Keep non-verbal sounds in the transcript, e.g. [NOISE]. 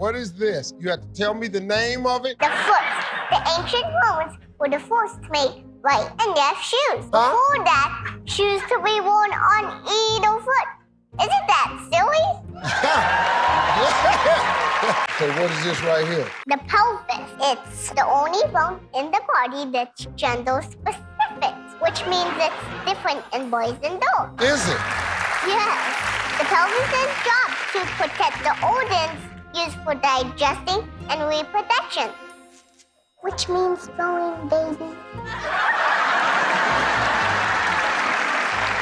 What is this? You have to tell me the name of it? The foot. The ancient Romans were the first to make right and left shoes. Huh? Before that, shoes could be worn on either foot. Isn't that silly? [LAUGHS] So what is this right here? The pelvis. It's the only bone in the body that's gender specific, which means it's different in boys and girls. Is it? Yes. The pelvis's job to protect the organs used for digesting and reproduction. Which means growing baby.